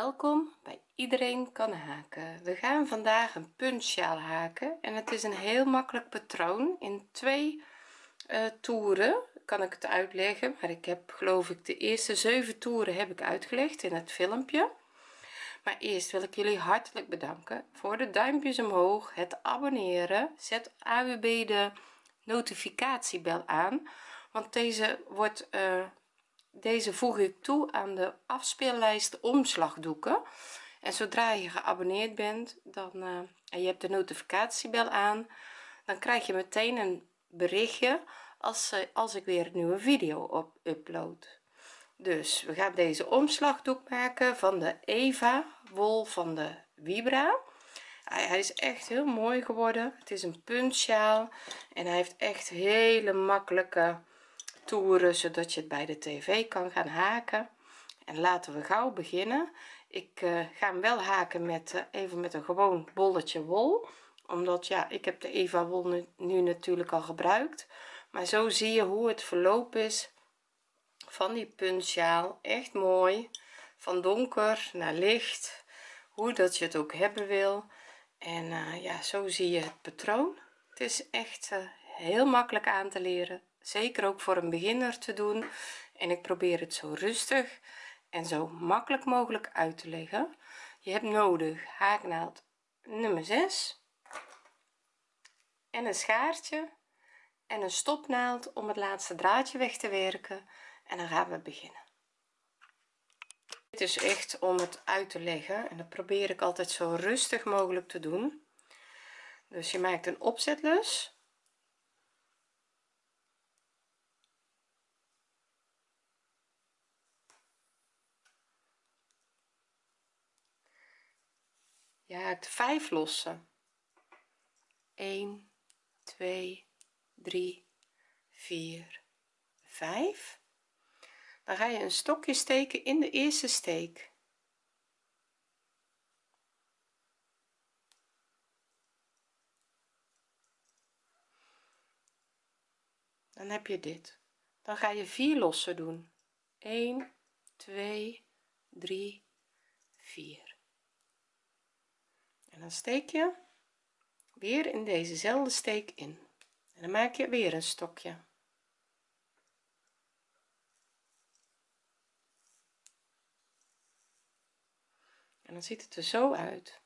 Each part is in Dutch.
welkom bij iedereen kan haken. We gaan vandaag een puntsjaal haken en het is een heel makkelijk patroon in twee uh, toeren kan ik het uitleggen maar ik heb geloof ik de eerste zeven toeren heb ik uitgelegd in het filmpje. Maar eerst wil ik jullie hartelijk bedanken voor de duimpjes omhoog het abonneren zet AWB de notificatiebel aan want deze wordt uh, deze voeg ik toe aan de afspeellijst omslagdoeken. En zodra je geabonneerd bent dan uh, en je hebt de notificatiebel aan dan krijg je meteen een berichtje als, uh, als ik weer een nieuwe video op upload. Dus we gaan deze omslagdoek maken van de Eva wol van de Vibra. Hij, hij is echt heel mooi geworden. Het is een puntsjaal en hij heeft echt hele makkelijke zodat je het bij de tv kan gaan haken. En laten we gauw beginnen. Ik uh, ga hem wel haken met uh, even met een gewoon bolletje wol. Omdat ja ik heb de eva wol nu, natuurlijk al gebruikt. Maar zo zie je hoe het verloop is van die puntsjaal. Echt mooi. Van donker naar licht. Hoe dat je het ook hebben wil. En uh, ja zo zie je het patroon. Het is echt heel makkelijk aan te leren zeker ook voor een beginner te doen. En ik probeer het zo rustig en zo makkelijk mogelijk uit te leggen. Je hebt nodig haaknaald nummer 6 en een schaartje en een stopnaald om het laatste draadje weg te werken. En dan gaan we beginnen. Dit is echt om het uit te leggen en dat probeer ik altijd zo rustig mogelijk te doen. Dus je maakt een opzetlus je haakt 5 lossen. 1 2 3 4 5 dan ga je een stokje steken in de eerste steek. Dan heb je dit. Dan ga je 4 lossen doen. 1 2 3 4 dan steek je weer in dezezelfde steek in. En dan maak je weer een stokje. En dan ziet het er zo uit.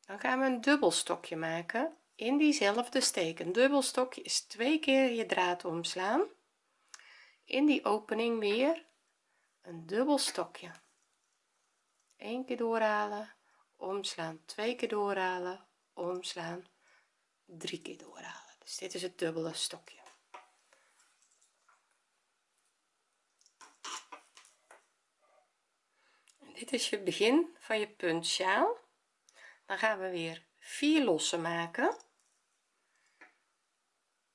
Dan gaan we een dubbel stokje maken in diezelfde steek. Een dubbel stokje is twee keer je draad omslaan. In die opening weer een dubbel stokje 1 keer doorhalen omslaan twee keer doorhalen omslaan drie keer doorhalen. Dus dit is het dubbele stokje. En dit is je begin van je puntsjaal. Dan gaan we weer vier lossen maken.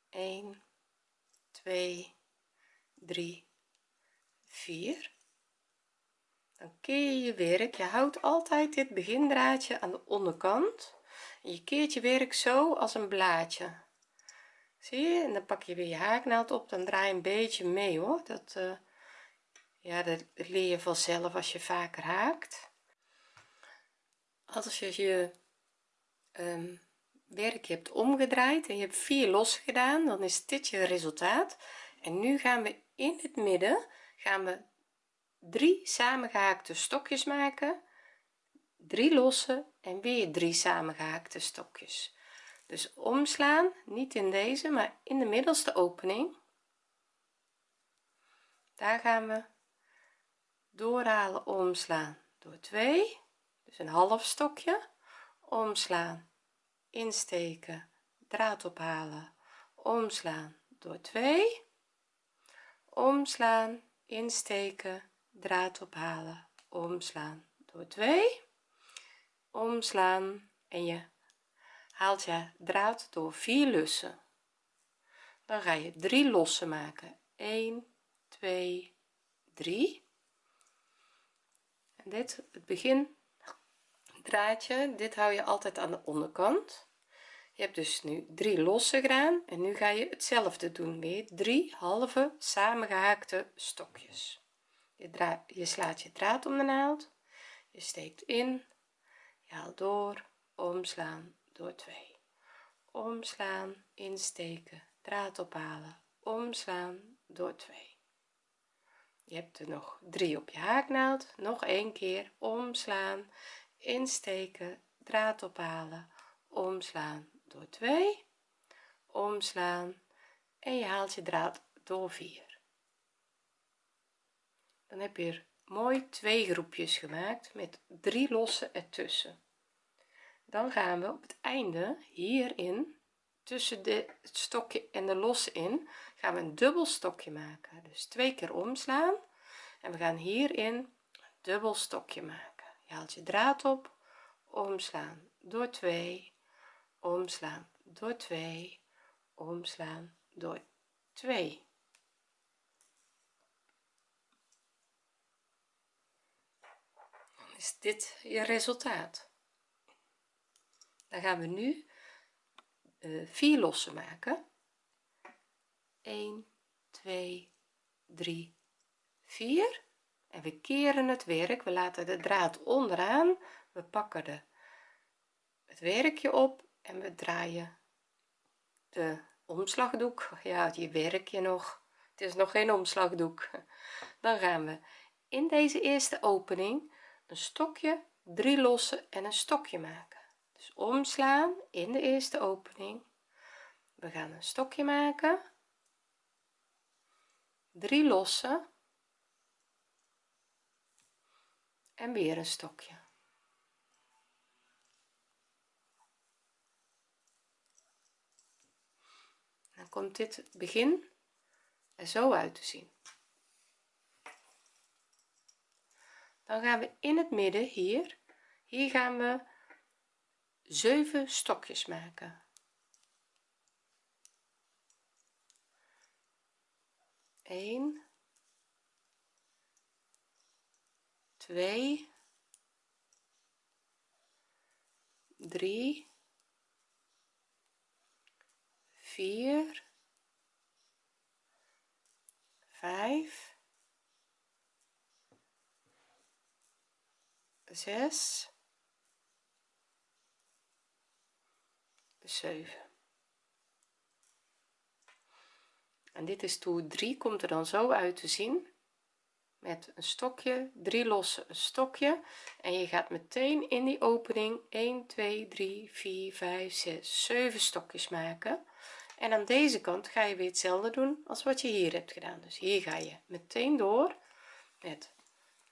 1 2 3 4 dan keer je je werk. Je houdt altijd dit begindraadje aan de onderkant. Je keert je werk zo als een blaadje. Zie je? En dan pak je weer je haaknaald op. Dan draai je een beetje mee hoor. Dat uh, ja dat leer je vanzelf als je vaker haakt. Als je je um, werk hebt omgedraaid en je hebt vier los gedaan dan is dit je resultaat. En nu gaan we in het midden gaan we drie samengehaakte stokjes maken drie losse en weer drie samengehaakte stokjes. Dus omslaan niet in deze maar in de middelste opening. Daar gaan we doorhalen omslaan door 2 dus een half stokje. Omslaan insteken draad ophalen. Omslaan door 2 omslaan insteken draad ophalen. Omslaan. Door 2 omslaan. En je haalt je draad door 4 lussen. Dan ga je 3 lossen maken. 1 2 3 en dit het begin draadje dit hou je altijd aan de onderkant. Je hebt dus nu 3 losse gedaan. En nu ga je hetzelfde doen weer. 3 halve samengehaakte stokjes je, je slaat je draad om de naald. Je steekt in. Je haalt door. Omslaan. Door 2 omslaan. Insteken. Draad ophalen. Omslaan. Door 2 je hebt er nog 3 op je haaknaald. Nog een keer. Omslaan. Insteken. Draad ophalen. Omslaan. Door 2 omslaan. En je haalt je draad door 4 dan heb je er mooi twee groepjes gemaakt met drie losse ertussen. Dan gaan we op het einde hierin tussen de, het stokje en de losse in gaan we een dubbel stokje maken. Dus twee keer omslaan en we gaan hierin een dubbel stokje maken. Je haalt je draad op omslaan door 2 omslaan door 2 omslaan door 2 is dit je resultaat? Dan gaan we nu uh, vier lossen maken. 1 2 3 4 en we keren het werk. We laten de draad onderaan. We pakken de het werkje op en we draaien de omslagdoek. Ja je werkje nog. Het is nog geen omslagdoek. Dan gaan we in deze eerste opening een stokje drie lossen en een stokje maken. Dus omslaan in de eerste opening. We gaan een stokje maken. Drie lossen. En weer een stokje. Dan komt dit begin er zo uit te zien dan gaan we in het midden hier. Hier gaan we 7 stokjes maken. 1 2 3 4 5 6 7 en dit is toer 3 komt er dan zo uit te zien. Met een stokje 3 losse een stokje. En je gaat meteen in die opening 1 2 3 4 5 6 7 stokjes maken. En aan deze kant ga je weer hetzelfde doen als wat je hier hebt gedaan. Dus hier ga je meteen door met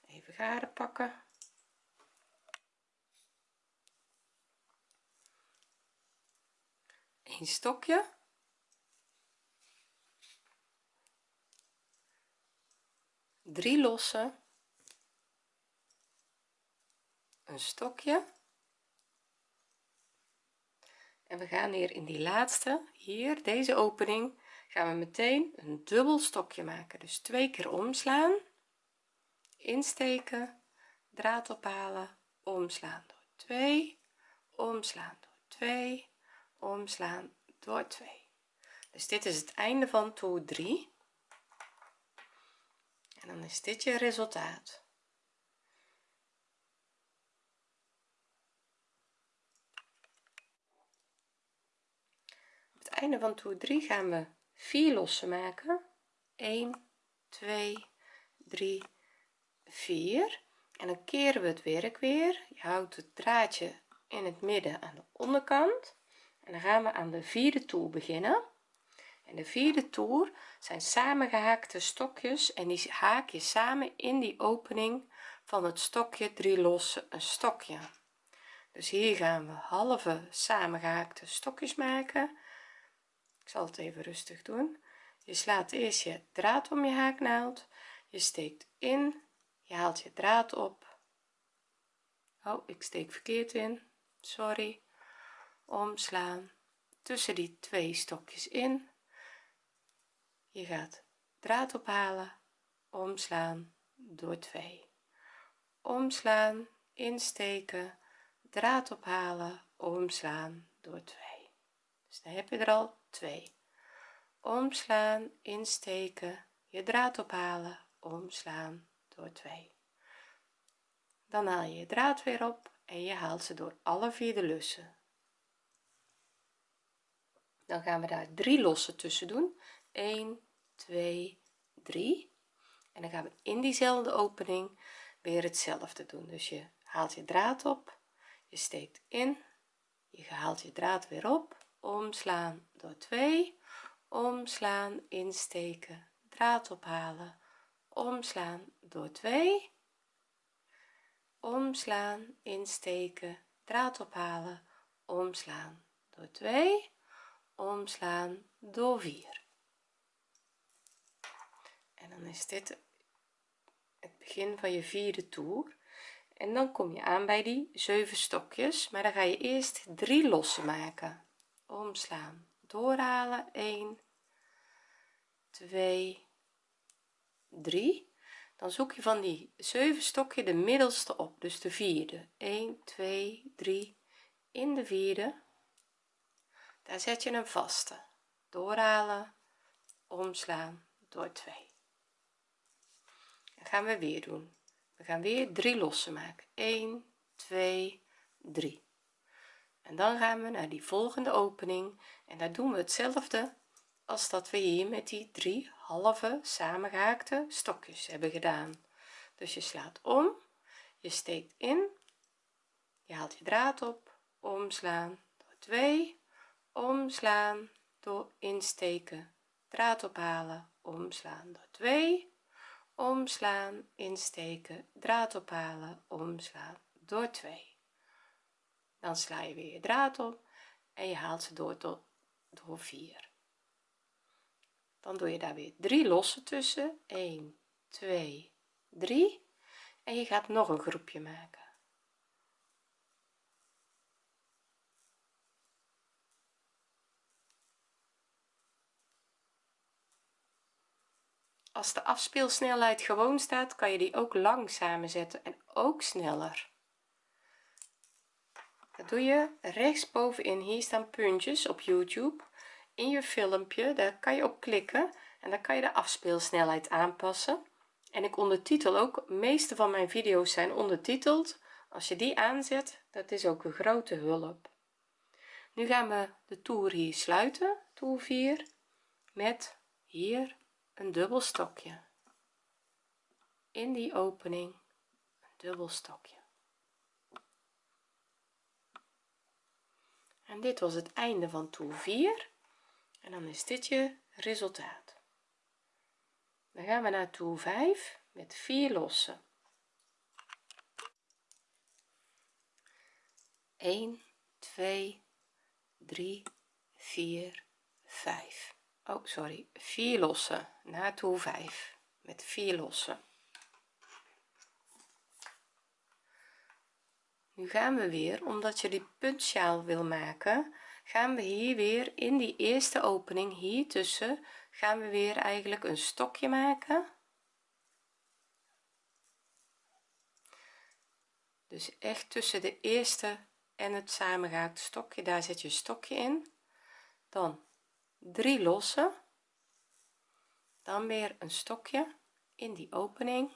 even garen pakken een stokje. Drie losse een stokje. En we gaan hier in die laatste hier deze opening gaan we meteen een dubbel stokje maken. Dus twee keer omslaan insteken draad ophalen omslaan door 2 omslaan door 2 omslaan door 2 dus dit is het einde van toer 3 en dan is dit je resultaat. Op het einde van toer 3 gaan we 4 lossen maken. 1 2 3 4 en dan keren we het werk weer. Je houdt het draadje in het midden aan de onderkant en dan gaan we aan de vierde toer beginnen. En de vierde toer zijn samengehaakte stokjes en die haak je samen in die opening van het stokje. Drie losse een stokje. Dus hier gaan we halve samengehaakte stokjes maken. Ik zal het even rustig doen. Je slaat eerst je draad om je haaknaald. Je steekt in. Je haalt je draad op. Oh ik steek verkeerd in. Sorry omslaan. Tussen die twee stokjes in. Je gaat draad ophalen. Omslaan door 2 omslaan insteken. Draad ophalen. Omslaan door 2 dus dan heb je er al 2 omslaan insteken. Je draad ophalen. Omslaan door 2 dan haal je je draad weer op en je haalt ze door alle vier de lussen dan gaan we daar drie lossen tussen doen. 1 2 3 en dan gaan we in diezelfde opening weer hetzelfde doen. Dus je haalt je draad op je steekt in je haalt je draad weer op. Omslaan door 2 omslaan insteken draad ophalen. Omslaan door 2 omslaan insteken draad ophalen. Omslaan door 2 omslaan door 4 en dan is dit het begin van je vierde toer. En dan kom je aan bij die 7 stokjes maar dan ga je eerst drie lossen maken. Omslaan doorhalen 1 2 3 dan zoek je van die 7 stokje de middelste op dus de vierde. 1 2 3 in de vierde daar zet je een vaste. Doorhalen omslaan door 2 dan gaan we weer doen. We gaan weer drie lossen maken. 1 2 3 en dan gaan we naar die volgende opening. En daar doen we hetzelfde als dat we hier met die drie halve samengehaakte stokjes hebben gedaan. Dus je slaat om je steekt in je haalt je draad op omslaan door 2 omslaan door insteken. Draad ophalen omslaan door 2 omslaan insteken draad ophalen omslaan door 2 dan sla je weer je draad op en je haalt ze door tot door 4 dan doe je daar weer drie lossen tussen. 1 2 3 en je gaat nog een groepje maken als de afspeelsnelheid gewoon staat kan je die ook langzamer zetten en ook sneller. Dat doe je rechtsbovenin. Hier staan puntjes op youtube. In je filmpje daar kan je op klikken en dan kan je de afspeelsnelheid aanpassen. En ik ondertitel ook meeste van mijn video's zijn ondertiteld. Als je die aanzet dat is ook een grote hulp. Nu gaan we de toer hier sluiten toer 4 met hier een dubbel stokje in die opening een dubbel stokje en dit was het einde van toer 4 en dan is dit je resultaat. Dan gaan we naar toer 5 met 4 lossen. 1 2 3 4 5 oh sorry. 4 lossen. Naar toer 5 met 4 lossen. Nu gaan we weer omdat je die puntsjaal wil maken gaan we hier weer in die eerste opening hier tussen gaan we weer eigenlijk een stokje maken. Dus echt tussen de eerste en het samengehaakte stokje daar zet je stokje in. Dan drie lossen. Dan weer een stokje in die opening.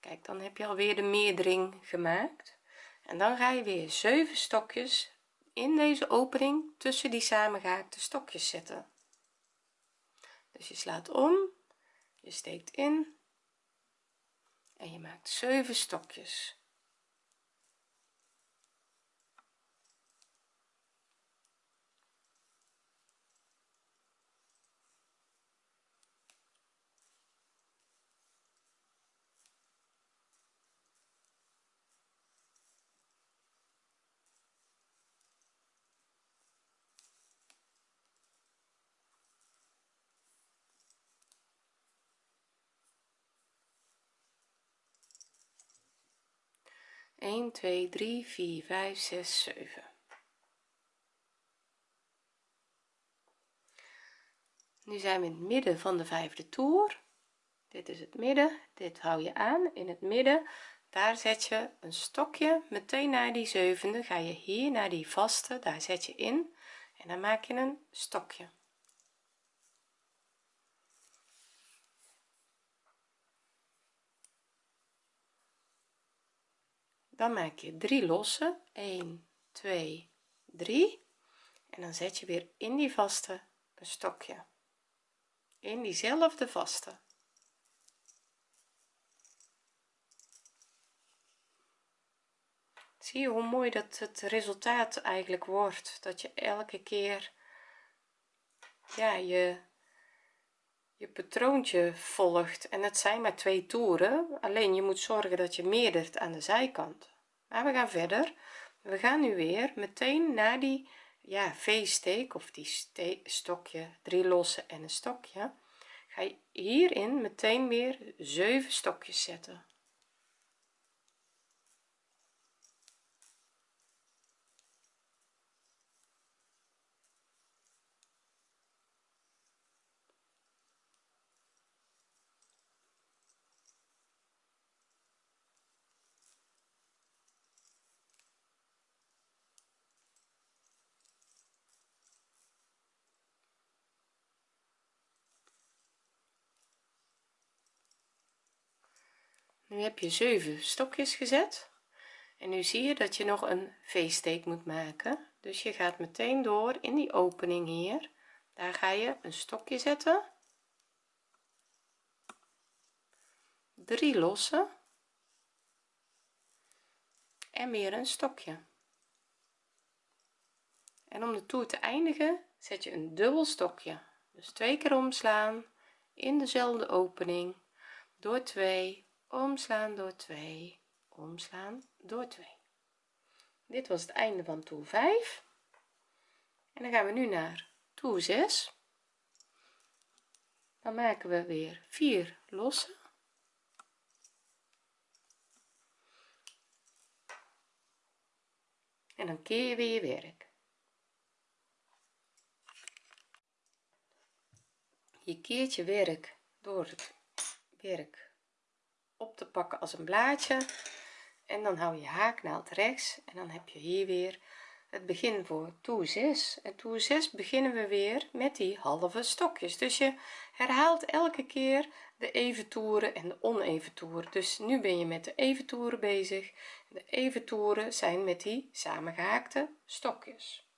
Kijk dan heb je alweer de meerdering gemaakt. En dan ga je weer 7 stokjes in deze opening tussen die samengehaakte stokjes zetten. Dus je slaat om je steekt in en je maakt 7 stokjes 1 2 3 4 5 6 7 nu zijn we in het midden van de vijfde toer. Dit is het midden. Dit hou je aan. In het midden daar zet je een stokje. Meteen naar die zevende ga je hier naar die vaste daar zet je in. En dan maak je een stokje dan maak je 3 losse. 1 2 3 en dan zet je weer in die vaste een stokje. In diezelfde vaste. Zie je hoe mooi dat het resultaat eigenlijk wordt? Dat je elke keer ja je je patroontje volgt en het zijn maar twee toeren alleen je moet zorgen dat je meerdert aan de zijkant. Maar we gaan verder. We gaan nu weer meteen naar die ja v-steek of die stokje drie losse en een stokje. Ga je hierin meteen weer 7 stokjes zetten nu heb je 7 stokjes gezet. En nu zie je dat je nog een v-steek moet maken. Dus je gaat meteen door in die opening hier. Daar ga je een stokje zetten. 3 losse. En weer een stokje. En om de toer te eindigen zet je een dubbel stokje. Dus twee keer omslaan in dezelfde opening door 2 omslaan door 2 omslaan door 2 dit was het einde van toer 5 en dan gaan we nu naar toer 6 dan maken we weer 4 losse en dan keer je weer je werk. Je keert je werk door het werk op te pakken als een blaadje. En dan hou je haaknaald rechts en dan heb je hier weer het begin voor toer 6 en toer 6 beginnen we weer met die halve stokjes. Dus je herhaalt elke keer de even toeren en de oneven toeren. Dus nu ben je met de even toeren bezig. De even toeren zijn met die samengehaakte stokjes.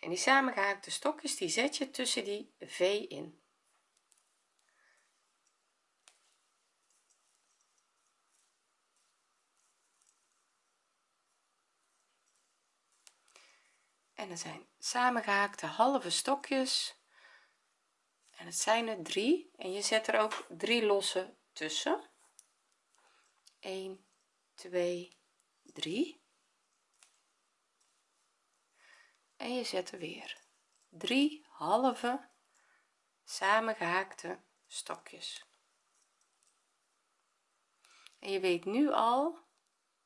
En die samengehaakte stokjes die zet je tussen die v in en er zijn samengehaakte halve stokjes. En het zijn er drie. En je zet er ook drie losse tussen. 1 2 3 en je zet er weer drie halve samengehaakte stokjes. En je weet nu al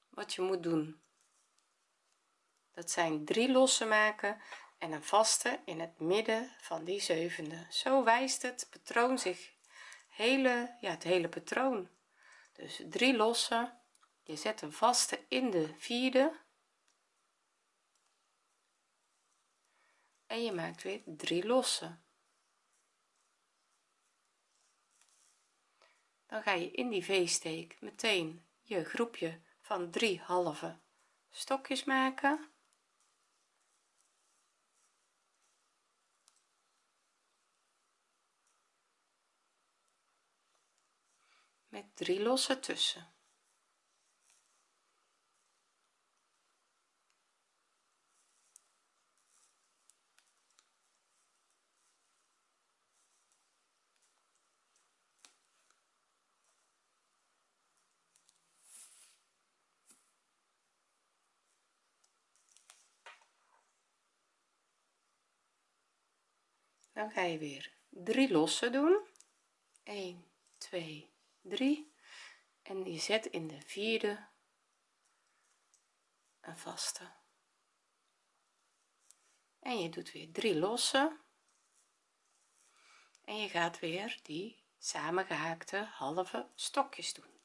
wat je moet doen dat zijn drie losse maken en een vaste in het midden van die zevende. Zo wijst het patroon zich. Hele ja het hele patroon. Dus drie losse je zet een vaste in de vierde. En je maakt weer drie losse dan ga je in die v-steek meteen je groepje van drie halve stokjes maken met drie losse tussen. Dan ga je weer drie losse doen. 1 2 3 en je zet in de vierde een vaste. En je doet weer drie losse. En je gaat weer die samengehaakte halve stokjes doen.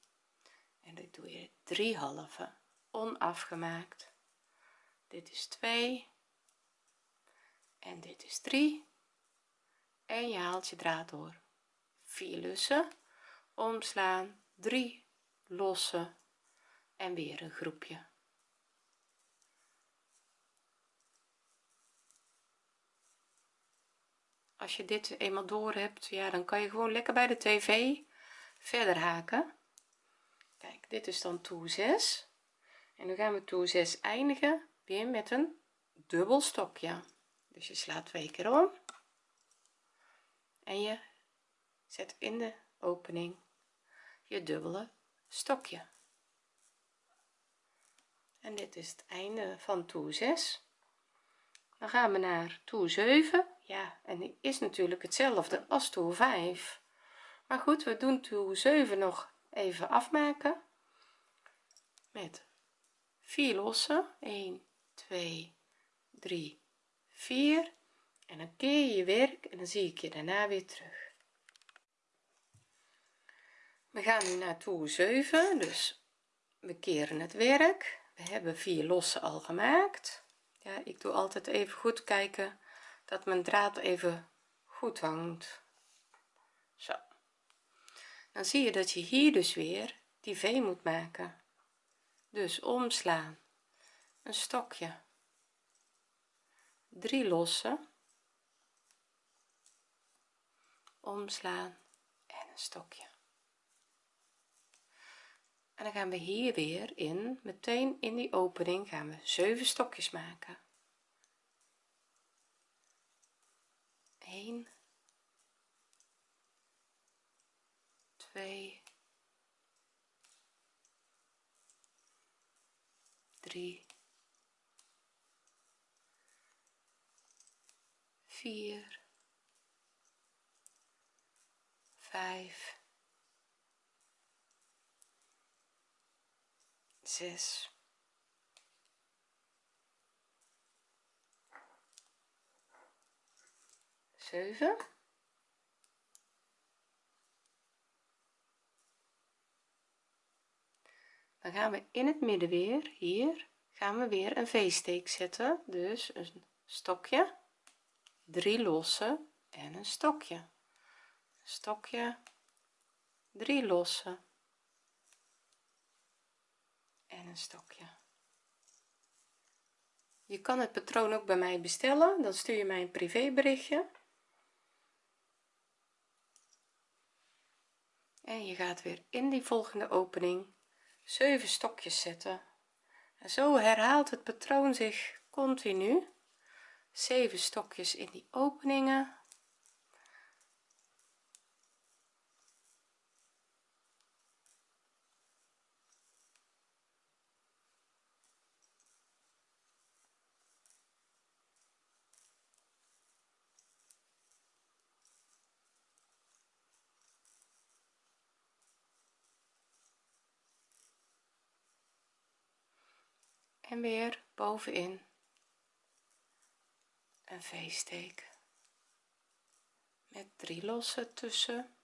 En dit doe je drie halve onafgemaakt. Dit is 2 en dit is 3 en je haalt je draad door 4 lussen omslaan. 3 losse en weer een groepje. Als je dit eenmaal door hebt ja dan kan je gewoon lekker bij de tv verder haken. Kijk dit is dan toer 6 en nu gaan we toer 6 eindigen weer met een dubbel stokje. Dus je slaat twee keer om. En je zet in de opening je dubbele stokje. En dit is het einde van toer 6 dan gaan we naar toer 7 ja en die is natuurlijk hetzelfde als toer 5 maar goed we doen toer 7 nog even afmaken. Met 4 lossen. 1 2 3 4 en dan keer je je werk en dan zie ik je daarna weer terug we gaan nu naar toer 7 dus we keren het werk. We hebben vier lossen al gemaakt. Ja ik doe altijd even goed kijken dat mijn draad even goed hangt. Zo. Dan zie je dat je hier dus weer die v moet maken. Dus omslaan. Een stokje. Drie lossen. Omslaan en een stokje en dan gaan we hier weer in. Meteen in die opening gaan we 7 stokjes maken. 1 2 3 4 5 zes. Zeven. Dan gaan we in het midden weer. Hier gaan we weer een v-steek zetten. Dus een stokje drie losse en een stokje. Stokje drie losse en stokje. Je kan het patroon ook bij mij bestellen. Dan stuur je mij een privéberichtje. En je gaat weer in die volgende opening 7 stokjes zetten. En zo herhaalt het patroon zich continu. 7 stokjes in die openingen weer bovenin een v-steek met drie losse tussen.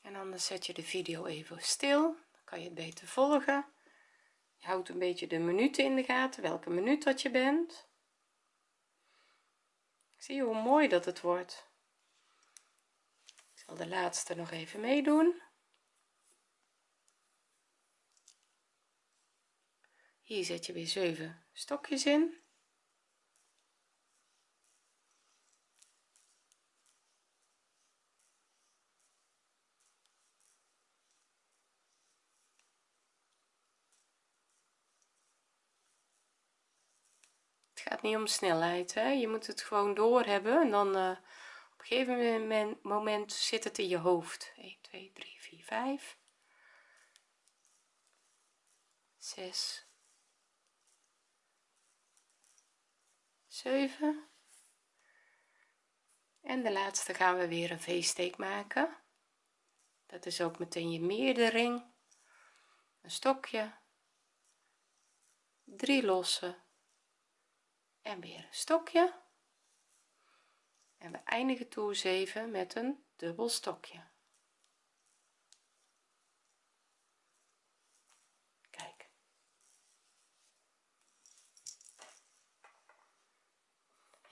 En anders zet je de video even stil dan kan je het beter volgen. Je houdt een beetje de minuten in de gaten welke minuut dat je bent. Zie je hoe mooi dat het wordt. Ik zal de laatste nog even meedoen hier zet je weer 7 stokjes in. Het gaat niet om snelheid hè? je moet het gewoon door hebben en dan uh, op een gegeven moment, zit het in je hoofd. 1 2 3 4 5 6 7 en de laatste gaan we weer een v-steek maken. Dat is ook meteen je meerdering. Een stokje. Drie losse en weer een stokje. En we eindigen toer 7 met een dubbel stokje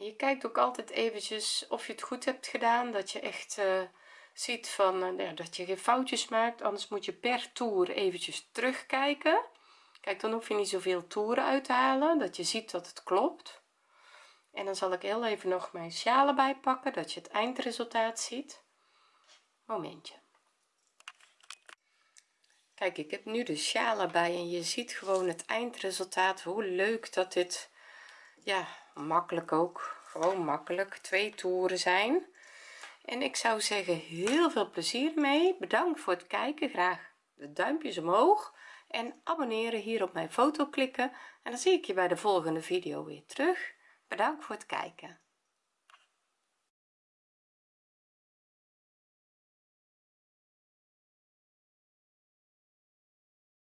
je kijkt ook altijd eventjes of je het goed hebt gedaan dat je echt uh, ziet van ja, dat je geen foutjes maakt. Anders moet je per toer eventjes terugkijken. Kijk dan hoef je niet zoveel toeren uit te halen dat je ziet dat het klopt. En dan zal ik heel even nog mijn sjalen bijpakken dat je het eindresultaat ziet. Momentje. Kijk ik heb nu de sjalen bij en je ziet gewoon het eindresultaat hoe leuk dat dit ja makkelijk ook. Gewoon makkelijk. Twee toeren zijn. En ik zou zeggen heel veel plezier mee bedankt voor het kijken. Graag de duimpjes omhoog. En abonneren hier op mijn foto klikken. En dan zie ik je bij de volgende video weer terug. Bedankt voor het kijken